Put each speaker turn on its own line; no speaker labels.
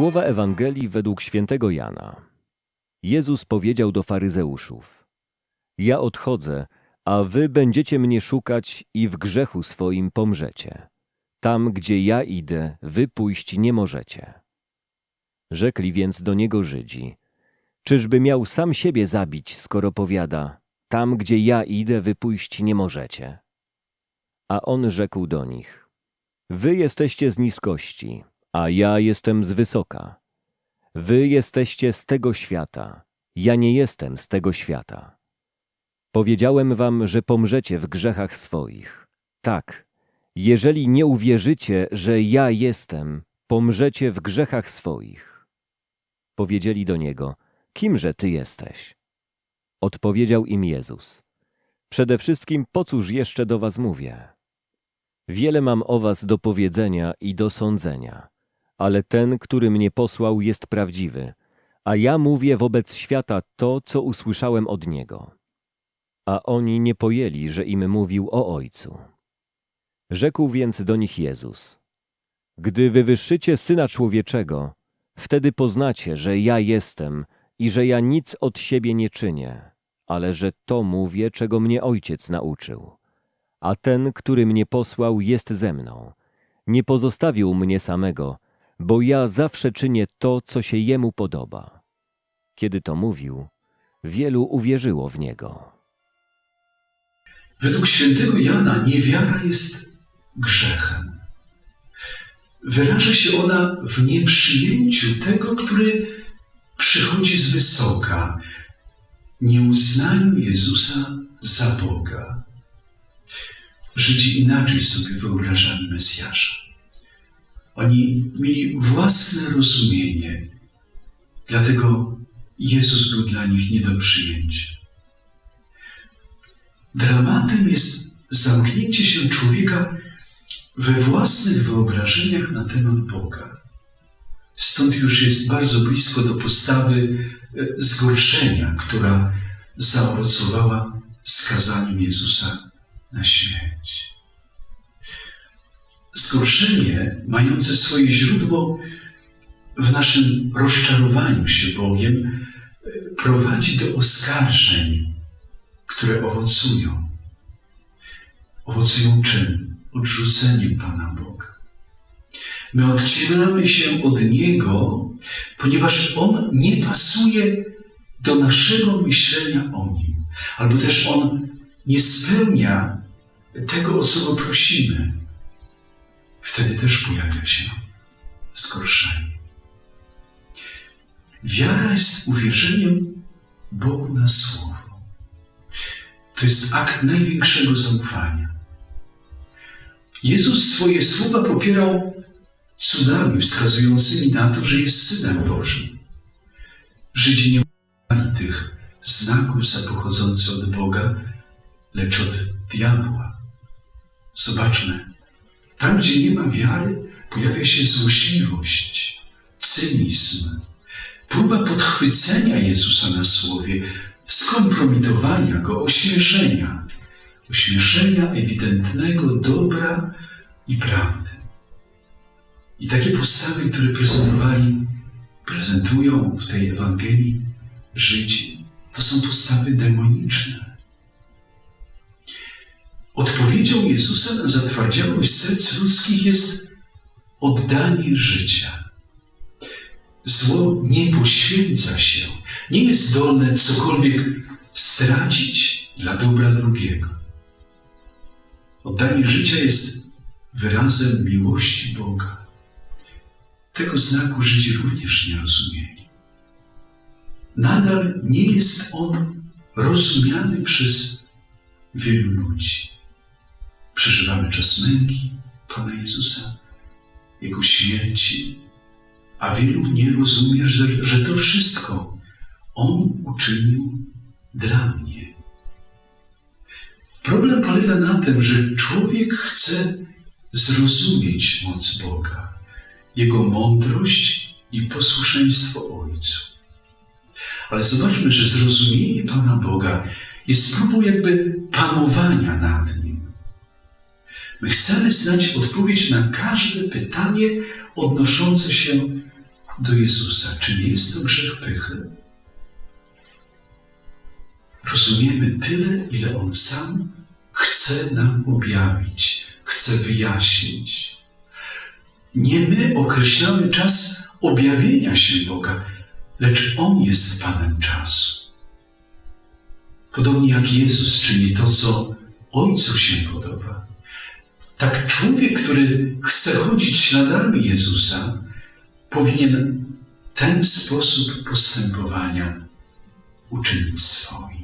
Słowa Ewangelii według świętego Jana. Jezus powiedział do faryzeuszów: Ja odchodzę, a wy będziecie mnie szukać i w grzechu swoim pomrzecie. Tam, gdzie ja idę, wy pójść nie możecie. Rzekli więc do niego Żydzi: Czyżby miał sam siebie zabić, skoro powiada: Tam, gdzie ja idę, wy pójść nie możecie? A on rzekł do nich: Wy jesteście z niskości, a ja jestem z wysoka. Wy jesteście z tego świata, ja nie jestem z tego świata. Powiedziałem wam, że pomrzecie w grzechach swoich. Tak, jeżeli nie uwierzycie, że ja jestem, pomrzecie w grzechach swoich. Powiedzieli do niego, kimże ty jesteś? Odpowiedział im Jezus. Przede wszystkim po cóż jeszcze do was mówię? Wiele mam o was do powiedzenia i do sądzenia, ale ten, który mnie posłał, jest prawdziwy, a ja mówię wobec świata to, co usłyszałem od niego. A oni nie pojęli, że im mówił o Ojcu. Rzekł więc do nich Jezus: Gdy wywyższycie Syna Człowieczego, wtedy poznacie, że ja jestem i że ja nic od siebie nie czynię, ale że to mówię, czego mnie Ojciec nauczył. A ten, który mnie posłał, jest ze mną. Nie pozostawił mnie samego, bo ja zawsze czynię to, co się jemu podoba. Kiedy to mówił, wielu uwierzyło w niego.
Według świętego Jana niewiara jest grzechem. Wyraża się ona w nieprzyjęciu tego, który przychodzi z wysoka, nieuznaniu Jezusa za Boga. Żydzi inaczej sobie wyobrażali Mesjasza. Oni mieli własne rozumienie, dlatego Jezus był dla nich nie do przyjęcia. Dramatem jest zamknięcie się człowieka we własnych wyobrażeniach na temat Boga. Stąd już jest bardzo blisko do postawy e, zgorszenia, która zaowocowała skazaniem Jezusa na śmierć. Zgorszenie mające swoje źródło w naszym rozczarowaniu się Bogiem e, prowadzi do oskarżeń, które owocują. Owocują czym? Odrzuceniem Pana Boga. My odcinamy się od Niego, ponieważ On nie pasuje do naszego myślenia o Nim. Albo też On nie spełnia tego, o co Go prosimy. Wtedy też pojawia się zgorszenie. Wiara jest uwierzeniem Bogu na Słowo. To jest akt największego zaufania. Jezus swoje słowa popierał cudami wskazującymi na to, że jest Synem Bożym. Żydzi nie mieli tych znaków za pochodzące od Boga, lecz od diabła. Zobaczmy, tam gdzie nie ma wiary, pojawia się złośliwość, cynizm, próba podchwycenia Jezusa na słowie, skompromitowania go, ośmieszenia, ośmieszenia ewidentnego dobra i prawdy. I takie postawy, które prezentowali, prezentują w tej Ewangelii Żydzi, to są postawy demoniczne. Odpowiedzią Jezusa na zatwardziałość serc ludzkich jest oddanie życia. Zło nie poświęca się, nie jest zdolne cokolwiek stracić dla dobra drugiego. Oddanie życia jest wyrazem miłości Boga. Tego znaku Żydzi również nie rozumieli. Nadal nie jest on rozumiany przez wielu ludzi. Przeżywamy czas męki Pana Jezusa, Jego śmierci, a wielu nie rozumie, że, że to wszystko On uczynił dla mnie. Problem polega na tym, że człowiek chce zrozumieć moc Boga, Jego mądrość i posłuszeństwo Ojcu. Ale zobaczmy, że zrozumienie Pana Boga jest próbą jakby panowania nad Nim. My chcemy znać odpowiedź na każde pytanie odnoszące się do Jezusa. Czy nie jest to grzech pychy? Rozumiemy tyle, ile On sam chce nam objawić, chce wyjaśnić. Nie my określamy czas objawienia się Boga, lecz On jest Panem czasu. Podobnie jak Jezus czyni to, co Ojcu się podoba. Tak człowiek, który chce chodzić śladami Jezusa, powinien ten sposób postępowania uczynić swoim.